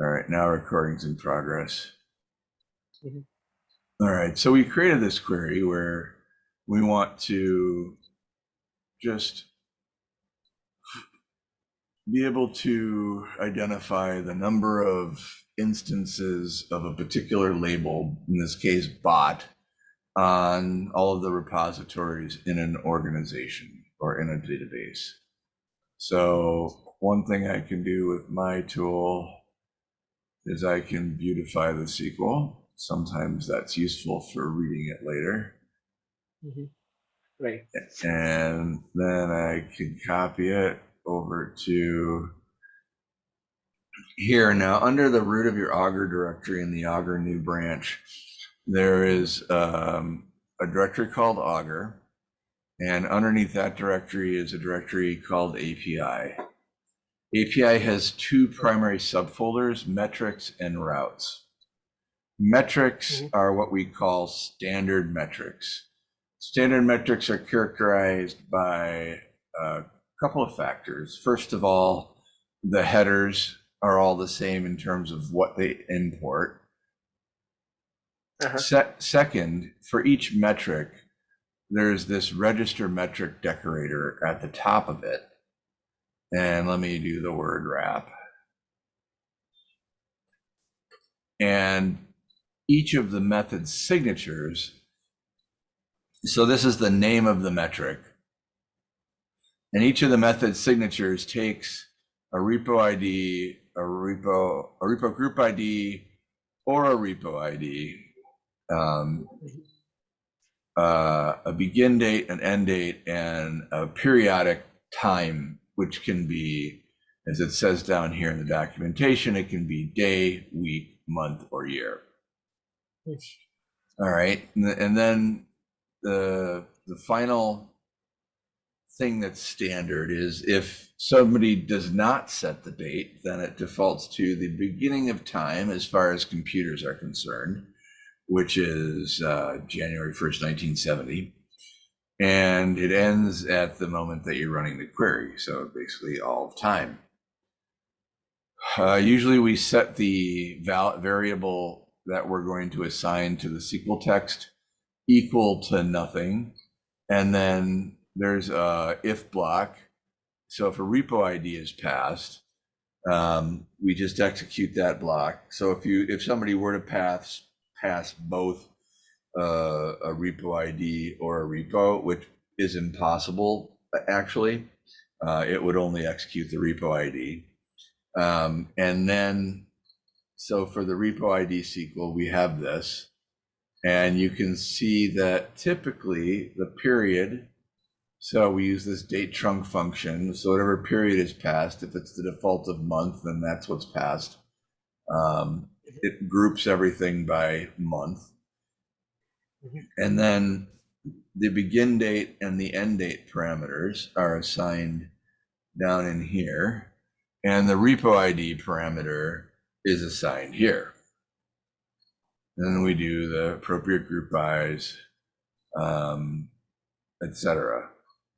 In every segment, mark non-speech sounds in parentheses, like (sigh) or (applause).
All right, now recording's in progress. Mhm. All right, so we created this query where we want to just be able to identify the number of instances of a particular label, in this case bot, on all of the repositories in an organization or in a database. So one thing I can do with my tool is I can beautify the SQL. Sometimes that's useful for reading it later. Mhm. Right. And then I can copy it over to here. Now, under the root of your Augur directory in the Augur new branch, there is um, a directory called Augur. And underneath that directory is a directory called API. API has two primary subfolders, metrics and routes. Metrics Mhm. are what we call standard metrics. Standard metrics are characterized by a couple of factors. First of all, the headers are all the same in terms of what they import. Uh-huh. Se- second, for each metric, there's this register metric decorator at the top of it. And let me do the word wrap. And each of the method signatures, so this is the name of the metric. And each of the method signatures takes a repo ID, a repo, a repo group ID, or a repo ID, um, uh, a begin date, an end date, and a periodic time, which can be, as it says down here in the documentation, it can be day, week, month, or year. All right, and, and then the the final thing that's standard is if somebody does not set the date, then it defaults to the beginning of time as far as computers are concerned, which is uh, January 1st, 1970. And it ends at the moment that you're running the query. So basically all of time. Uh, usually we set the variable that we're going to assign to the SQL text equal to nothing. And then there's a if block. So if a repo ID is passed, um, we just execute that block. So if you if somebody were to pass pass both uh, a repo ID or a repo, which is impossible actually, uh, it would only execute the repo ID. Um, and then, so for the repo ID SQL, we have this. And you can see that typically the period, so we use this date trunk function. So whatever period is passed, if it's the default of month, then that's what's passed. Um, it groups everything by month. Mhm. And then the begin date and the end date parameters are assigned down in here. And the repo ID parameter is assigned here. Then we do the appropriate group bys, um, et cetera.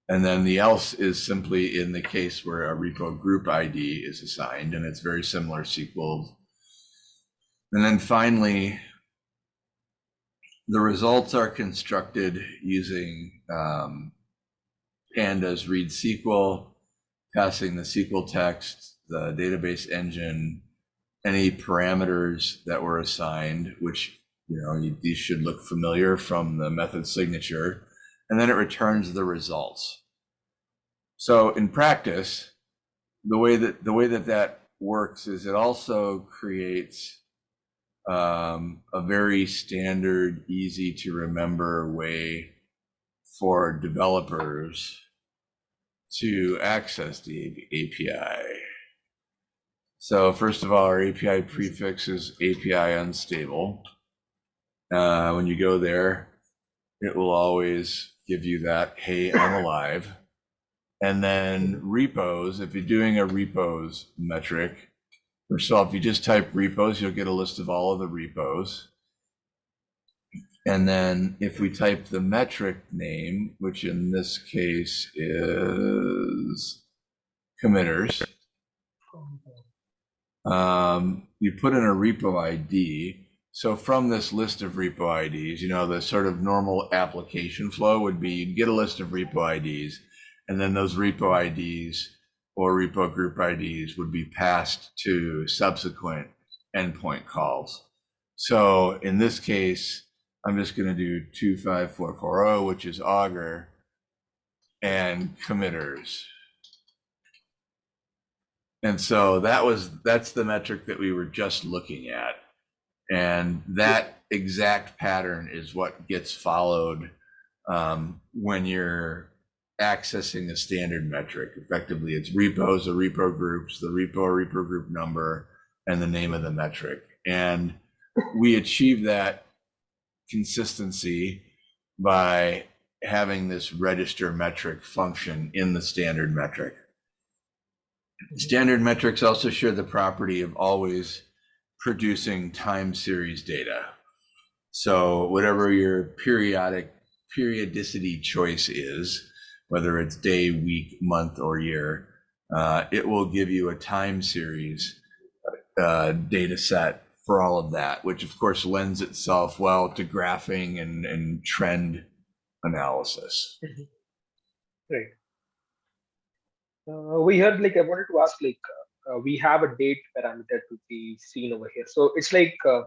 And then the else is simply in the case where a repo group ID is assigned, and it's very similar SQL. And then finally, the results are constructed using um, pandas read SQL, passing the SQL text, the database engine, any parameters that were assigned, which you know you, these should look familiar from the method signature, and then it returns the results. So in practice, the way that the way that that works is it also creates um, a very standard, easy to remember way for developers to access the API. So first of all, our API prefix is API unstable. Uh, when you go there, it will always give you that, hey, I'm alive. And then repos, if you're doing a repos metric, first of all, if you just type repos, you'll get a list of all of the repos. And then if we type the metric name, which in this case is committers, um, you put in a repo ID. So from this list of repo IDs, you know, the sort of normal application flow would be you'd get a list of repo IDs, and then those repo IDs or repo group IDs would be passed to subsequent endpoint calls. So in this case, I'm just going to do 25440, which is Augur, and committers. And so that was that's the metric that we were just looking at. And that exact pattern is what gets followed um, when you're accessing a standard metric. Effectively, it's repos the repo groups, the repo or repo group number, and the name of the metric. And we achieve that consistency by having this register metric function in the standard metric. Standard metrics also share the property of always producing time series data. So whatever your periodic periodicity choice is, whether it's day, week, month, or year, uh, it will give you a time series uh, data set for all of that, which of course lends itself well to graphing and, and trend analysis. Right. Uh, we had like I wanted to ask like uh, we have a date parameter to be seen over here. So it's like uh,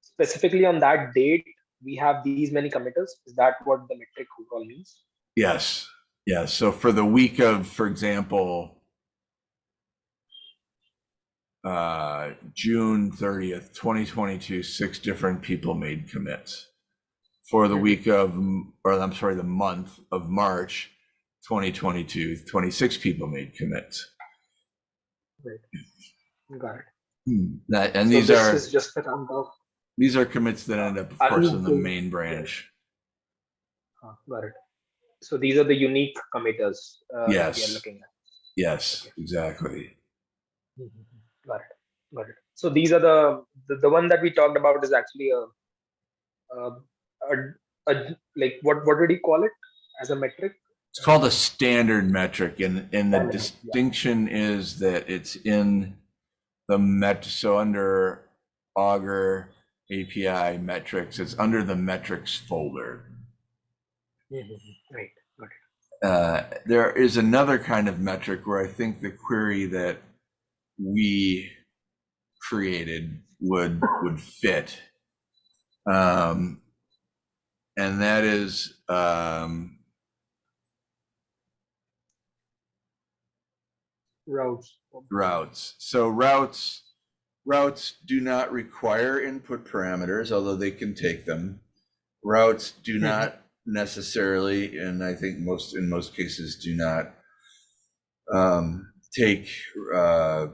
specifically on that date we have these many committers. Is that what the metric overall means? Yes, yes. So for the week of, for example, uh, June 30th, 2022, six different people made commits. For the week of, or I'm sorry, the month of March 2022, 26 people made commits. Got it. Hmm. That, and So these this are is just the of these are commits that end up, of I course, in the main branch. uh, got it. So these are the unique committers uh, that we Yes. are looking at. Yes, Okay. exactly. Mhm. Got it. Got it. So these are the the, the one that we talked about is actually a, a, a, a like what what did he call it as a metric? It's called a standard metric, and, and the Standard, yeah. distinction is that it's in the met, so under Augur API metrics, it's under the metrics folder. Right. Got. Uh, there is another kind of metric where I think the query that we created would would fit. Um, and that is um, Routes. routes. So routes routes do not require input parameters, although they can take them. Routes do Mhm. not necessarily, and I think most in most cases do not um, take uh,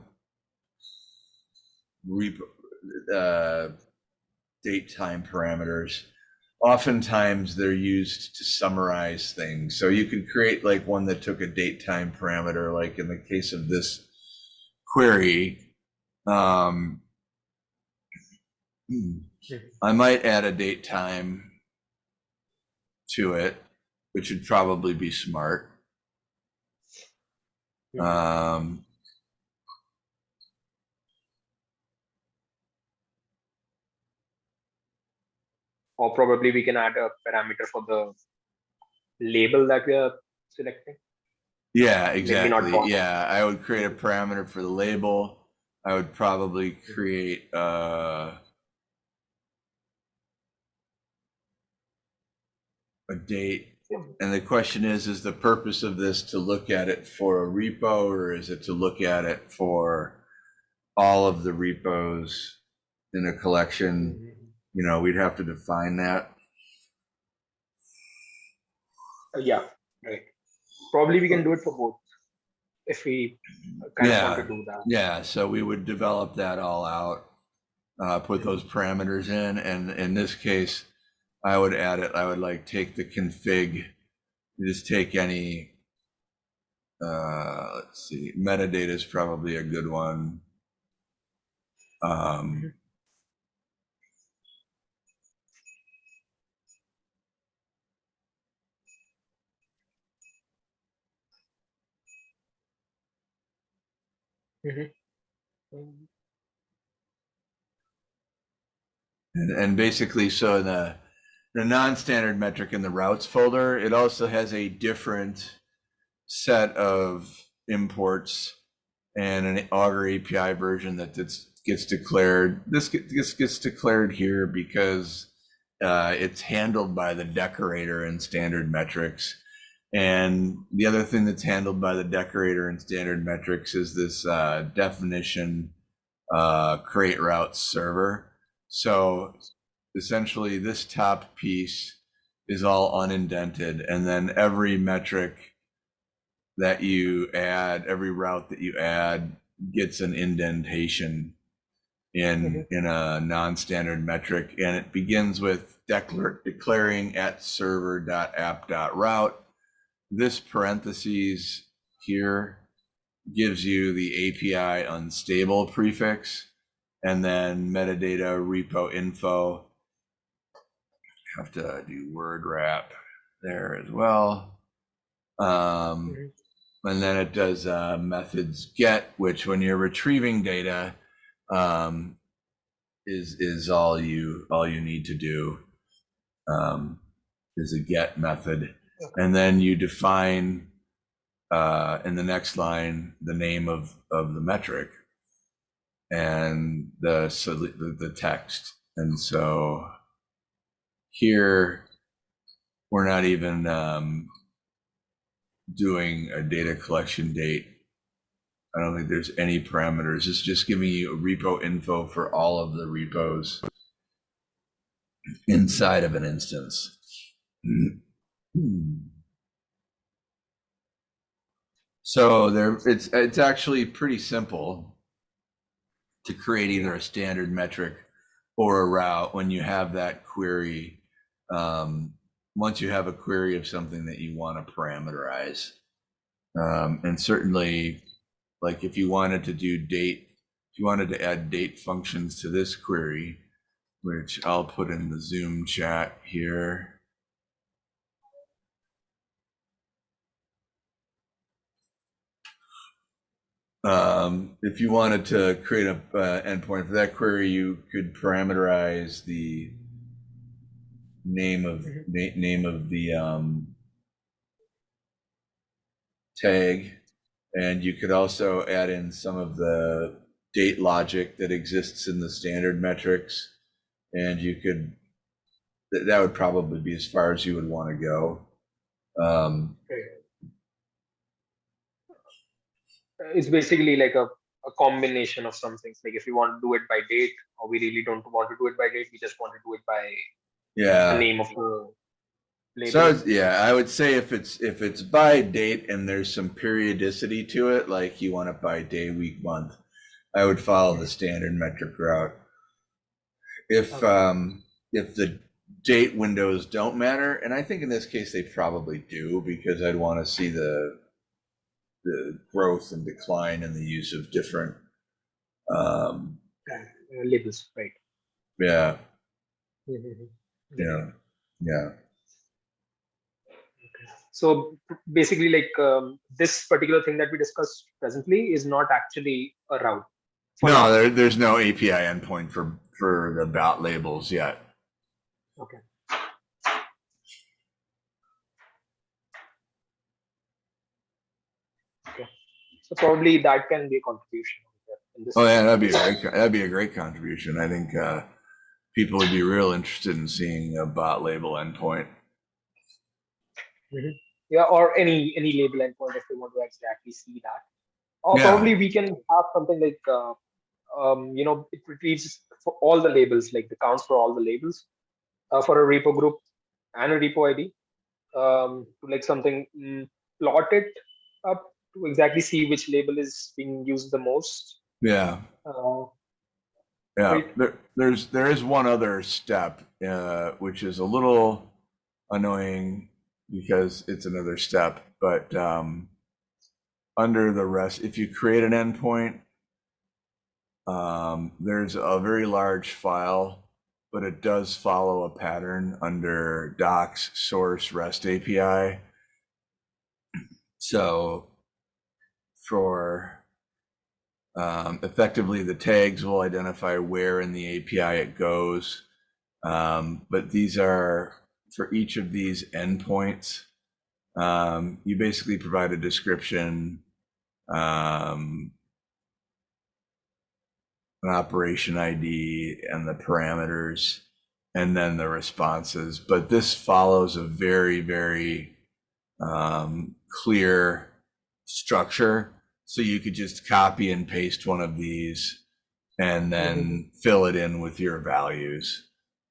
uh, date time parameters. Oftentimes they're used to summarize things. So you can create like one that took a date time parameter, like in the case of this query. Um, hmm, I might add a date time to it, which would probably be smart. Um, or probably we can add a parameter for the label that we are selecting. Yeah, exactly. Yeah, I would create a parameter for the label. I would probably create uh, a date. And the question is, is the purpose of this to look at it for a repo or is it to look at it for all of the repos in a collection? You know, we'd have to define that. Uh, yeah, right. Probably we can do it for both if we kind of want Yeah. to do that. Yeah, so we would develop that all out, uh, put those parameters in, and in this case, I would add it, I would like take the config, just take any, uh, let's see, metadata is probably a good one. Um, Mm -hmm. And, and basically, so in the the non-standard metric in the routes folder, it also has a different set of imports and an Augur API version that gets, gets declared. This gets, gets declared here because uh, it's handled by the decorator in standard metrics. And the other thing that's handled by the decorator in standard metrics is this uh, definition uh, create routes server. So essentially this top piece is all unindented and then every metric that you add, every route that you add gets an indentation in mm-hmm. in a non-standard metric and it begins with declar declaring at server.app.route. This parentheses here gives you the API unstable prefix and then metadata repo info. Have to do word wrap there as well. Um, and then it does uh, methods get, which when you're retrieving data, um, is is all you all you need to do. Um, is a get method, and then you define uh, in the next line the name of of the metric and the the, the text, and so here we're not even um, doing a data collection date. I don't think there's any parameters. It's just giving you a repo info for all of the repos inside of an instance. So there, it's it's actually pretty simple to create either a standard metric or a route when you have that query. Um, once you have a query of something that you want to parameterize, um, and certainly, like if you wanted to do date, if you wanted to add date functions to this query, which I'll put in the Zoom chat here. Um, if you wanted to create a uh, endpoint for that query, you could parameterize the name of Mhm. na- name of the um, tag, and you could also add in some of the date logic that exists in the standard metrics, and you could that that would probably be as far as you would want to go. Um, It's basically like a, a combination of some things. Like if you want to do it by date, or we really don't want to do it by date, we just want to do it by yeah. the name of the label. So yeah, I would say if it's if it's by date and there's some periodicity to it, like you want it by day, week, month, I would follow the standard metric route. If Okay. um if the date windows don't matter, and I think in this case they probably do because I'd want to see the the growth and decline in the use of different um Uh, labels, right? yeah, Mhm. Yeah, yeah. So basically, like um, this particular thing that we discussed presently is not actually a route. No, there, there's no API endpoint for for the bot labels yet. Okay. Okay. So probably that can be a contribution. in this- Oh yeah, that'd be a great, that'd be a great contribution. I think uh, people would be real interested in seeing a bot label endpoint. Yeah, or any any label endpoint if they want to exactly see that. Or Yeah. probably we can have something like uh, um, you know it retrieves for all the labels, like the counts for all the labels uh, for a repo group and a repo ID um, to like something mm, plot it up to exactly see which label is being used the most. Yeah, Uh, yeah. There, there's there is one other step uh, which is a little annoying because it's another step, but um, under the rest, if you create an endpoint, um, there's a very large file, but it does follow a pattern under docs source REST API. So for um, effectively, the tags will identify where in the API it goes. Um, but these are for each of these endpoints. Um, you basically provide a description, um, an operation ID, and the parameters, and then the responses. But this follows a very, very um, clear structure. So you could just copy and paste one of these and then fill it in with your values.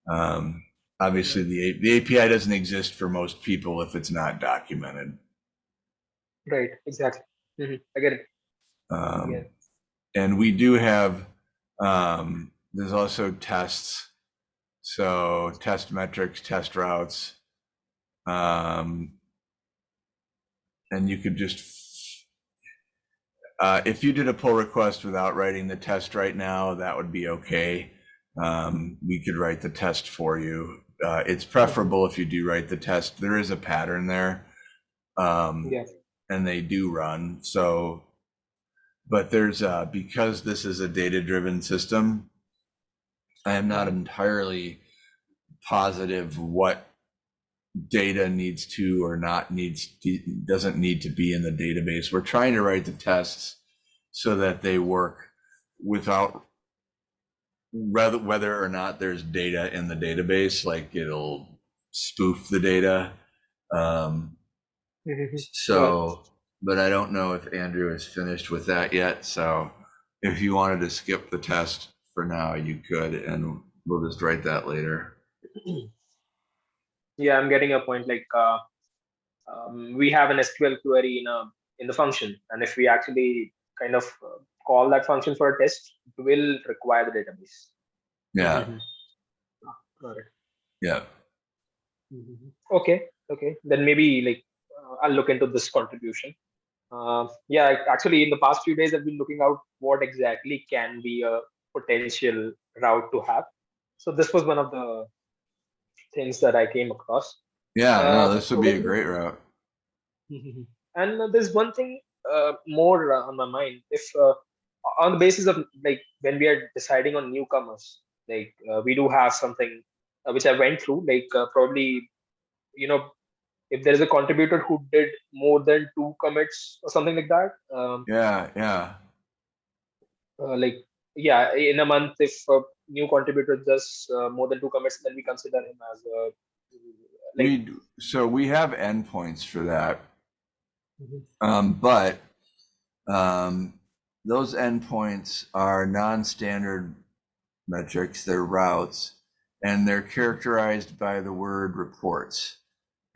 Um, obviously, the, the API doesn't exist for most people if it's not documented. Right. Exactly. Mhm, I get it. Um, Yeah. And we do have, um, there's also tests. So test metrics, test routes. Um, and you could just, uh, if you did a pull request without writing the test right now, that would be okay. Um, we could write the test for you. Uh, it's preferable if you do write the test. There is a pattern there. Um, Yeah. and they do run. So, but there's uh, because this is a data driven system, I am not entirely positive what data needs to or not needs to, doesn't need to be in the database. We're trying to write the tests so that they work without whether whether or not there's data in the database, like it'll spoof the data. Um, Mhm. so, but I don't know if Andrew is finished with that yet. So if you wanted to skip the test for now, you could, and we'll just write that later. (clears throat) yeah i'm getting a point. Like uh, um, we have an sql query in a in the function. And if we actually kind of uh, call that function for a test it will require the database. Yeah, Mhm. got it. Yeah. Mhm. okay okay. Then maybe like uh, i'll look into this contribution. Uh, yeah actually in the past few days i've been looking out what exactly can be a potential route to have. So this was one of the things that i came across Yeah, no, Uh, this would be a (laughs) great route. and uh, there's one thing uh, more uh, on my mind if uh, on the basis of like when we are deciding on newcomers like uh, we do have something uh, which i went through like uh, probably you know if there is a contributor who did more than two commits or something like that um, Yeah, yeah. uh, like yeah in a month if a new contributor does uh, more than two commits then we consider him as a like we so we have endpoints for that. Mhm. Um, but um, those endpoints are non-standard metrics, they're routes, and they're characterized by the word reports.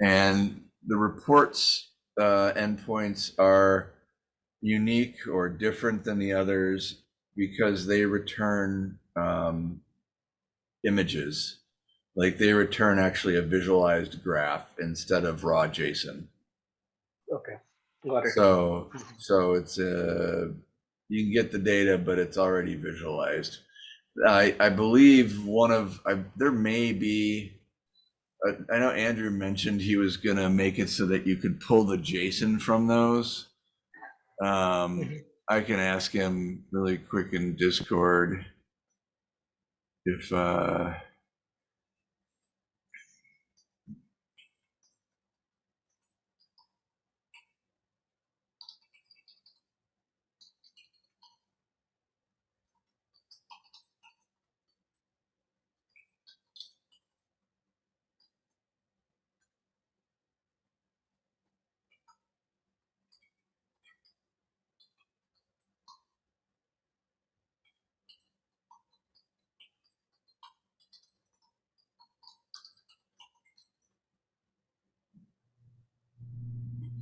And the reports uh, endpoints are unique or different than the others because they return um, images. Like they return actually a visualized graph instead of raw JSON. okay got it So, so it's uh you can get the data, but it's already visualized. I, I believe one of, I, there may be, uh, I know Andrew mentioned he was gonna make it so that you could pull the JSON from those. Um, Mhm. I can ask him really quick in Discord if, uh,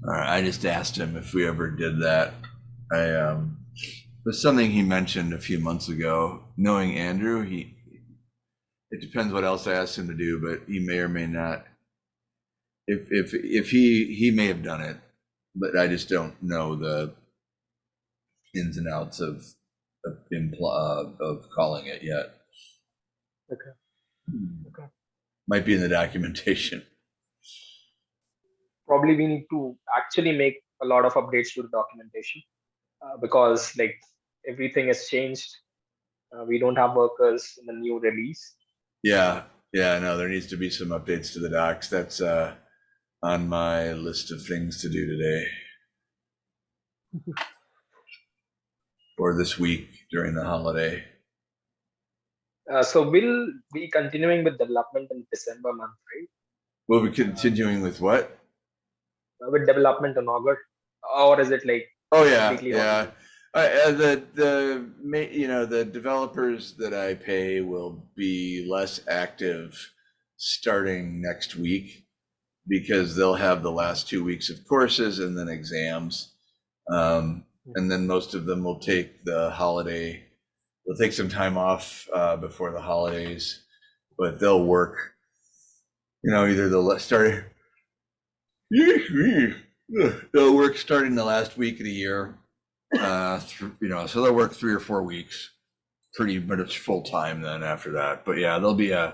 All right, I just asked him if we ever did that. I um, it was something he mentioned a few months ago. Knowing Andrew, he it depends what else I asked him to do, but he may or may not. If if if he he may have done it, but I just don't know the ins and outs of of, impl- uh, of calling it yet. Okay. Okay. Might be in the documentation. Probably we need to actually make a lot of updates to the documentation uh, because like everything has changed uh, we don't have workers in the new release Yeah, Yeah, no, there needs to be some updates to the docs. That's uh on my list of things to do today. (laughs) Or this week during the holiday. Uh, so we'll be continuing with development in December month, right? We'll be continuing with what? With development in August, or is it like Oh, yeah, yeah. Uh, uh, the, the, you know, the developers that I pay will be less active starting next week because they'll have the last two weeks of courses and then exams. Um, and then most of them will take the holiday, they'll take some time off, uh, before the holidays, but they'll work, you know, either they'll start, they'll work starting the last week of the year uh thr- you know so they'll work three or four weeks pretty much full time then after that but yeah there'll be a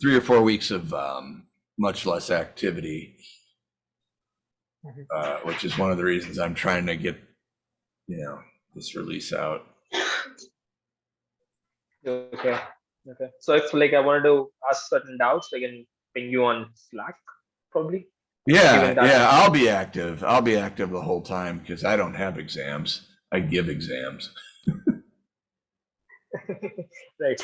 three or four weeks of um much less activity Mhm. uh which is one of the reasons i'm trying to get you know this release out okay, okay. So if like I wanted to ask certain doubts, I can ping you on Slack, probably. yeah yeah i'll be active i'll be active the whole time because i don't have exams i give exams (laughs) right.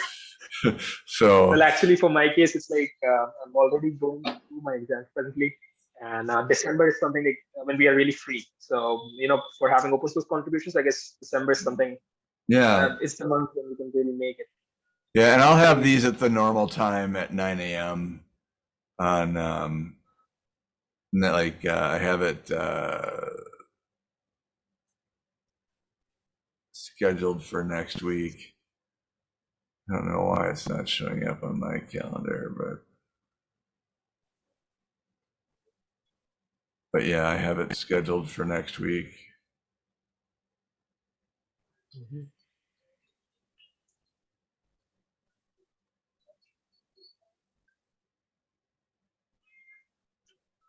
(laughs) so Well, actually, for my case, it's like uh, I'm already going through my exams presently, and uh, December is something like uh, when we are really free. So you know, for having open source contributions, I guess December is something. yeah Uh, it's the month when we can really make it. Yeah, and I'll have these at the normal time at nine AM on, um, like, uh, I have it, uh, scheduled for next week. I don't know why it's not showing up on my calendar, but but yeah, I have it scheduled for next week.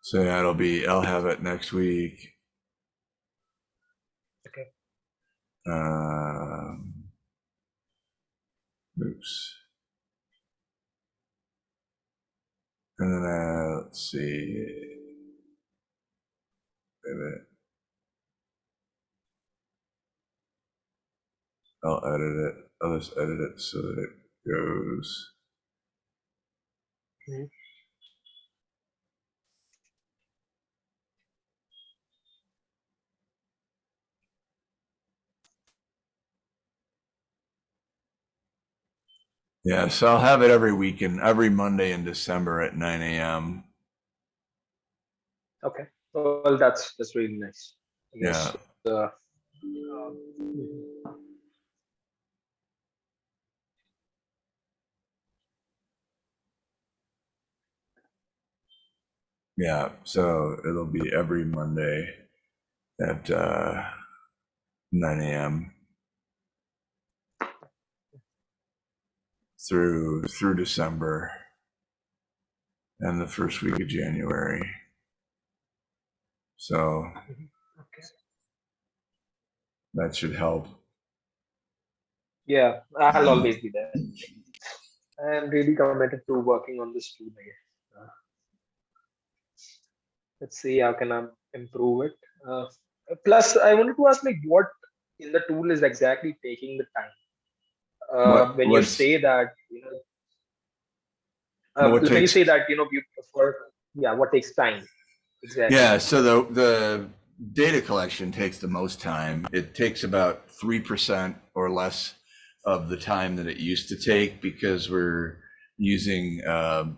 So yeah, it'll be, I'll have it next week. Okay. Um, oops. And then, uh, let's see. Wait a minute. I'll edit it. I'll just edit it so that it goes. Mhm. Yeah, so I'll have it every weekend, every Monday in December at nine AM. Okay. Well, that's that's really nice. I Yeah. uh, Yeah, so it'll be every Monday at uh, 9 a.m. through through December and the first week of January. So okay. that should help. Yeah, I'll (clears throat) always be there. I'm really committed to working on this tool. I. Uh, let's see how can I improve it. Uh, plus, I wanted to ask like what in the tool is exactly taking the time. Uh, What- when you say that, you know, uh, What when you say that, you know, you prefer, yeah, what takes time exactly? Yeah, so the the data collection takes the most time. It takes about 3% or less of the time that it used to take because we're using a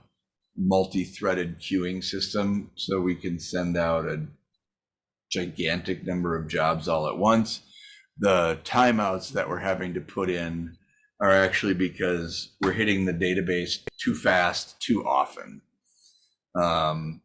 multi-threaded queuing system so we can send out a gigantic number of jobs all at once. The timeouts that we're having to put in are actually because we're hitting the database too fast, too often. Um,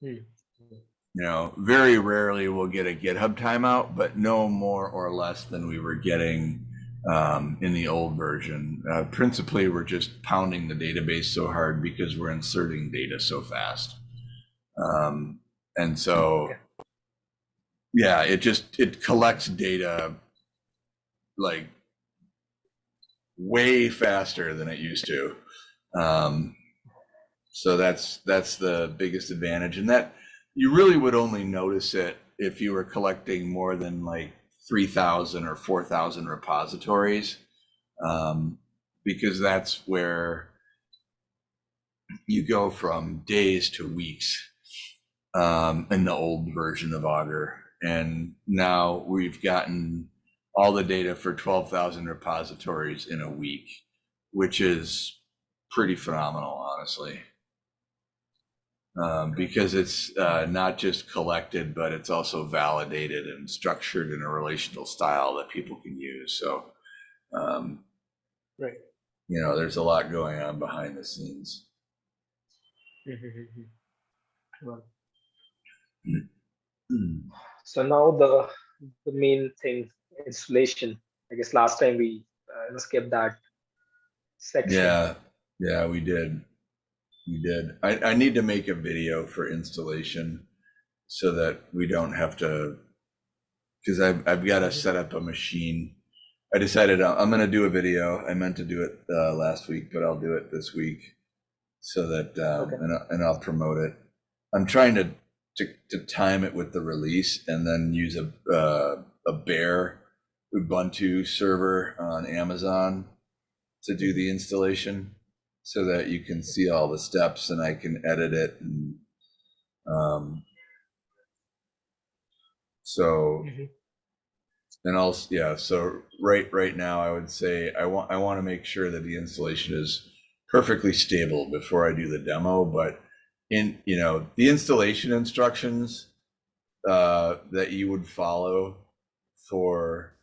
you know, very rarely we'll get a GitHub timeout, but no more or less than we were getting um, in the old version. Uh, principally, we're just pounding the database so hard because we're inserting data so fast. Um, and so, yeah, it just, it collects data like way faster than it used to. Um, so that's that's the biggest advantage, and that you really would only notice it if you were collecting more than like three thousand or four thousand repositories, um, because that's where you go from days to weeks um, in the old version of Augur, and now we've gotten all the data for twelve thousand repositories in a week, which is pretty phenomenal, honestly um, because it's uh, not just collected, but it's also validated and structured in a relational style that people can use. So, um, Right. you know, there's a lot going on behind the scenes. Hmm. (clears throat) So now the the main thing installation. I guess last time we uh, skipped that section. Yeah, yeah, we did. We did. I, I need to make a video for installation so that we don't have to, because I've, I've got to set up a machine. I decided I- I'm going to do a video. I meant to do it uh, last week, but I'll do it this week so that, um, Okay. and, and I'll promote it. I'm trying to, to, to time it with the release and then use a, uh, a Bare Ubuntu server on Amazon to do the installation so that you can see all the steps and I can edit it and um so Mhm. and also yeah so right right now I would say I want I want to make sure that the installation is perfectly stable before I do the demo but in you know the installation instructions uh that you would follow for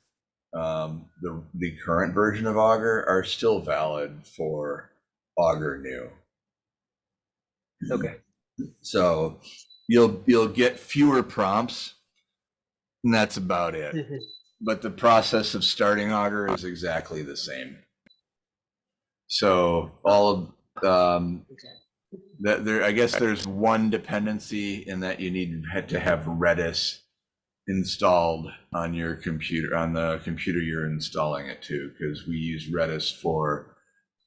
um the the current version of Augur are still valid for Augur new Okay. so you'll you'll get fewer prompts and that's about it Mhm. but the process of starting augur is exactly the same so all of um Okay. that there i guess there's one dependency in that you need to have redis installed on your computer on the computer you're installing it to because we use redis for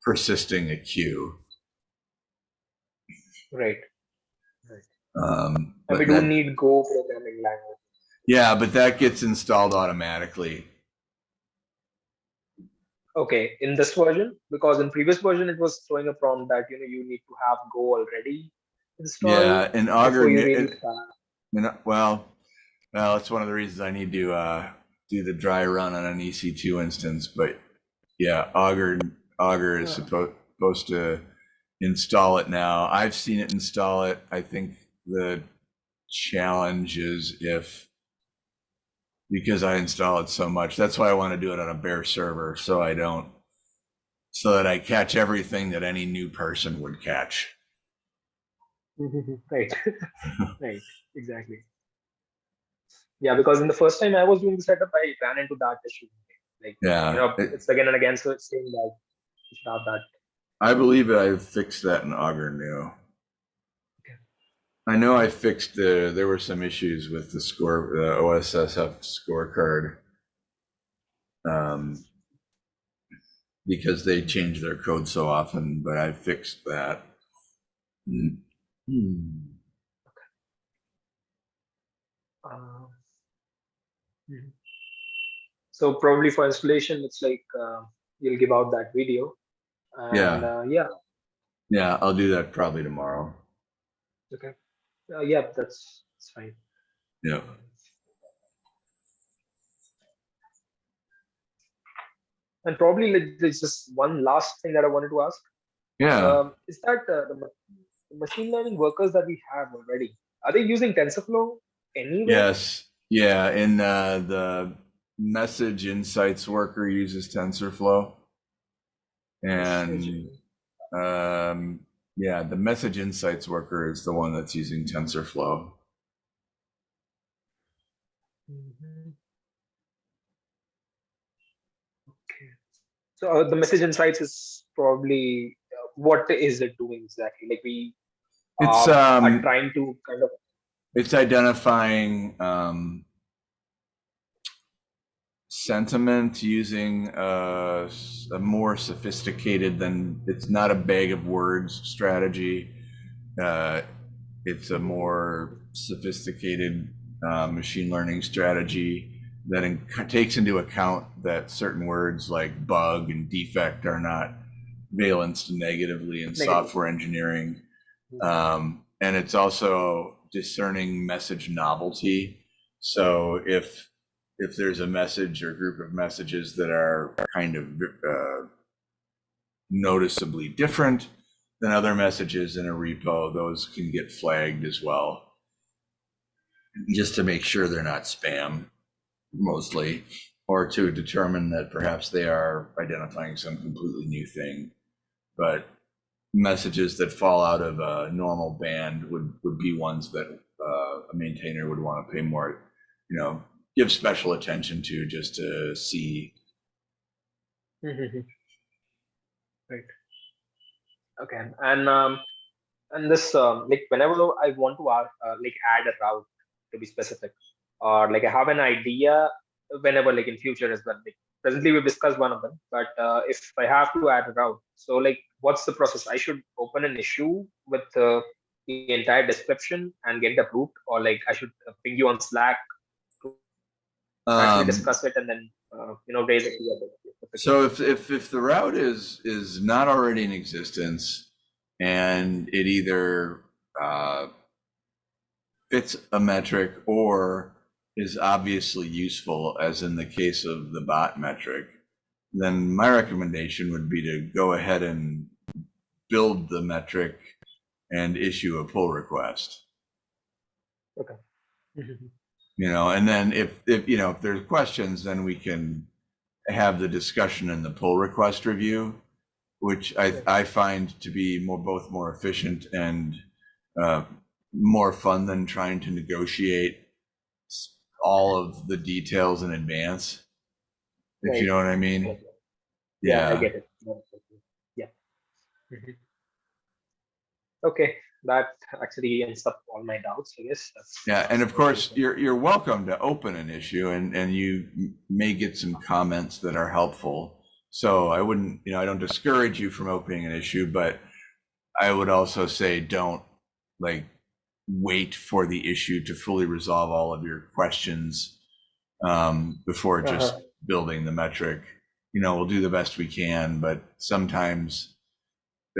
persisting a queue Right. um And but we that- don't need Go programming language. yeah but that gets installed automatically Okay, in this version, because in previous version it was throwing a prompt that you know you need to have Go already installed. yeah in augur you it- really it- start. Well, well, it's one of the reasons I need to uh, do the dry run on an EC2 instance. But yeah, Augur Augur is Yeah. supposed supposed to install it now. I've seen it install it. I think the challenge is if because I install it so much. That's why I want to do it on a bare server so I don't so that I catch everything that any new person would catch. (laughs) right, (laughs) right, exactly. Yeah, because in the first time I was doing the setup, I ran into that issue. Like Yeah, you know, it's again and again, so it's saying that you should have that. I believe I fixed that in Augur new. Okay. I know I fixed the, there were some issues with the score, the OSSF scorecard. Um, because they change their code so often, but I fixed that. Hmm. Hmm. Uh, mhm. So probably for installation, it's like uh, you'll give out that video. And, Yeah. Uh, yeah. Yeah, I'll do that probably tomorrow. Okay. Uh, yeah, that's, that's fine. Yeah. And probably like, there's just one last thing that I wanted to ask. Yeah. Um, is that uh, the, ma- the machine learning workers that we have already are they using TensorFlow anywhere? Yes. Yeah. And uh, the message insights worker uses TensorFlow. And um, yeah, the message insights worker is the one that's using TensorFlow. Mhm. Okay. So uh, the message insights is probably uh, what is it doing exactly? Like we It's uh, um, are trying to kind of it's identifying um, sentiment using a more sophisticated than it's not a bag of words strategy. Uh, it's a more sophisticated uh, machine learning strategy that in, takes into account that certain words like bug and defect are not valenced negatively in Negative. software engineering. Um, and it's also discerning message novelty. So if if there's a message or group of messages that are kind of uh, noticeably different than other messages in a repo, those can get flagged as well. Just to make sure they're not spam, mostly, or to determine that perhaps they are identifying some completely new thing. But messages that fall out of a normal band would, would be ones that uh, a maintainer would want to pay more, you know, give special attention to just to see. Mhm. Right. Okay, and um, and this um, like whenever I want to add, uh, like add a route to be specific, or like I have an idea whenever like in future as well. Like presently we've discussed one of them, but uh, if I have to add a route, so like what's the process? I should open an issue with uh, the entire description and get it approved, or like I should uh, ping you on Slack actually Um, discuss it and then uh, you know raise it together. So if, if, if the route is, is not already in existence and it either uh, fits a metric or is obviously useful, as in the case of the bot metric, then my recommendation would be to go ahead and build the metric and issue a pull request. Mhm. (laughs) you know and then if if you know if there's questions then we can have the discussion in the pull request review which i i find to be more both more efficient and uh, more fun than trying to negotiate all of the details in advance if Right. you know what i mean Yeah, yeah I get it. Yeah. Mhm. Okay, that actually ends up all my doubts, I guess. That's, Yeah, and of course, you're, you're welcome to open an issue and, and you may get some comments that are helpful. So I wouldn't, you know, I don't discourage you from opening an issue, but I would also say don't like wait for the issue to fully resolve all of your questions um, before just Uh-huh. building the metric. You know, we'll do the best we can, but sometimes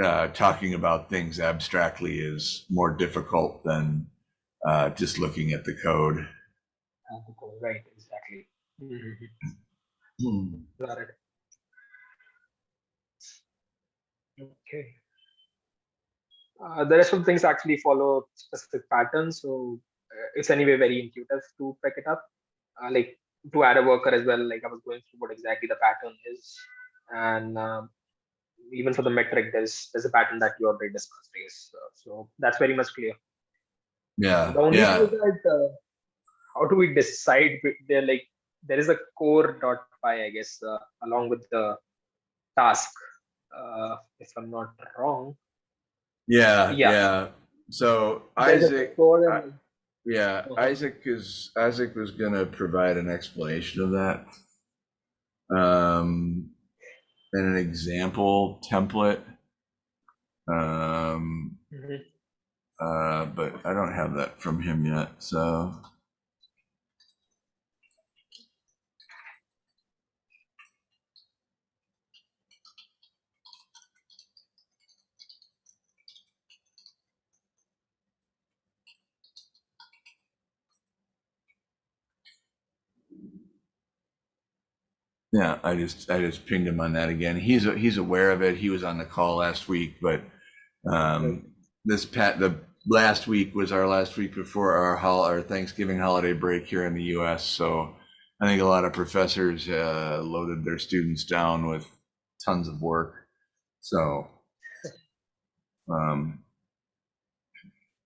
uh, talking about things abstractly is more difficult than uh, just looking at the code. Uh, Right, exactly. Mm -hmm. (laughs) Got it. Okay. Uh, the rest of the things actually follow specific patterns, so uh, it's anyway very intuitive to pick it up. Uh, like to add a worker as well, like I was going through what exactly the pattern is, and um, even for the metric, there's there's a pattern that you already discussed. Yes. So, so that's very much clear. Yeah, The only yeah. thing is that uh, how do we decide? There like there is a core dot py, I guess, uh, along with the task. Uh, if I'm not wrong, Yeah, Yeah. yeah. So There's Isaac, I- yeah, Uh-huh. Isaac is Isaac was gonna provide an explanation of that. Um, and an example template. Um, Mhm. uh, but I don't have that from him yet, so. Yeah, I just I just pinged him on that again. He's he's aware of it. He was on the call last week, but um, this pat the last week was our last week before our hol our Thanksgiving holiday break here in the U.S. So I think a lot of professors uh, loaded their students down with tons of work. So (laughs) um,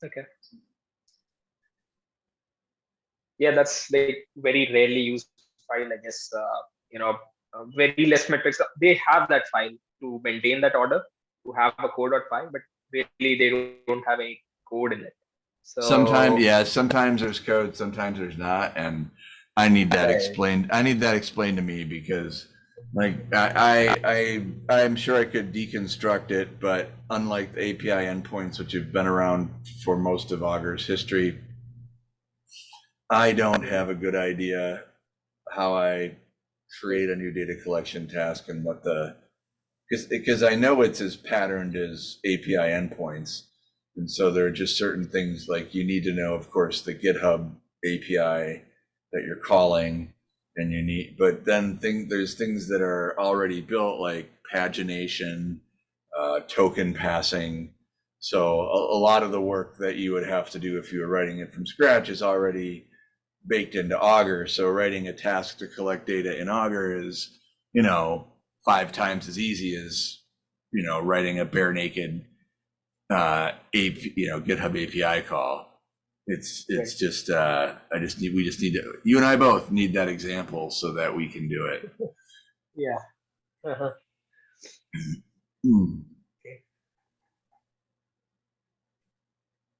Okay. Yeah, that's like very rarely used file, I guess. Uh, you know, uh, very less metrics. They have that file to maintain that order, to have a code.py, but really they don't have any code in it. So sometimes, yeah, sometimes there's code, sometimes there's not, and I need that explained. I need that explained to me because like I, I, I, I'm sure I could deconstruct it, but unlike the API endpoints, which have been around for most of Augur's history, I don't have a good idea how I create a new data collection task and what the, because, I know it's as patterned as API endpoints. And so there are just certain things like you need to know, of course, the GitHub API that you're calling and you need, but then thing, there's things that are already built like pagination, uh, token passing. So a, a lot of the work that you would have to do if you were writing it from scratch is already baked into Augur. So writing a task to collect data in Augur is, you know, five times as easy as, you know, writing a bare naked, uh, AP, you know, GitHub API call. It's, it's just, uh, I just need, we just need to, you and I both need that example so that we can do it. (laughs) Yeah. Uh-huh. Hmm.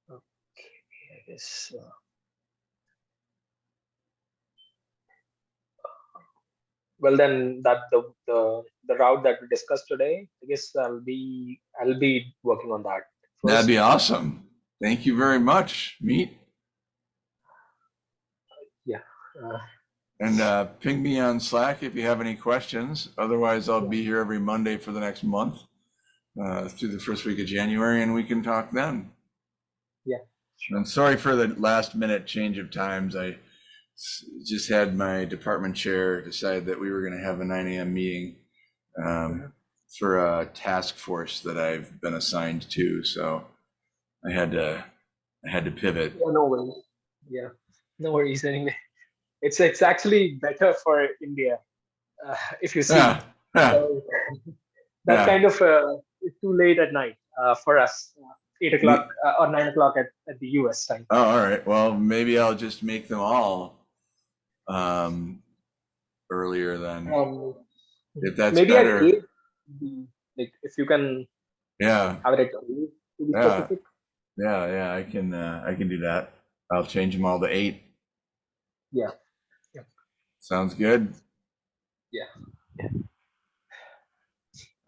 I guess. Uh, well, then that the, the the route that we discussed today, I guess I'll be I'll be working on that. That'd be awesome. Thank you very much, Meet. Uh, And uh, ping me on Slack if you have any questions. Otherwise, I'll be here every Monday for the next month uh, through the first week of January, and we can talk then. Yeah, And sorry for the last minute change of times. I just had my department chair decide that we were going to have a 9 a.m. meeting um, for a task force that I've been assigned to. So I had to I had to pivot. yeah, no worries. Yeah, no worries. Anyway, it's it's actually better for India uh, if you see. Yeah, yeah. Uh, that's Yeah. kind of uh, it's too late at night uh, for us. Uh, eight o'clock uh, or nine o'clock at, at the US time. Oh, all right. Well, maybe I'll just make them all um, earlier than Um, If that's maybe better. at eight, like if you can Yeah, have it eight to be Yeah. specific. yeah, yeah. I can uh, I can do that. I'll change them all to eight. Yeah. Yeah. Sounds good. Yeah.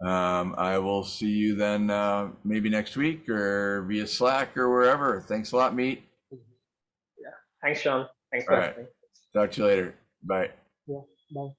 Um, I will see you then uh, maybe next week or via Slack or wherever. Thanks a lot, Meet. Yeah. Thanks, Sean. Thanks for All right. listening. Talk to you later. Bye. Yeah. Bye.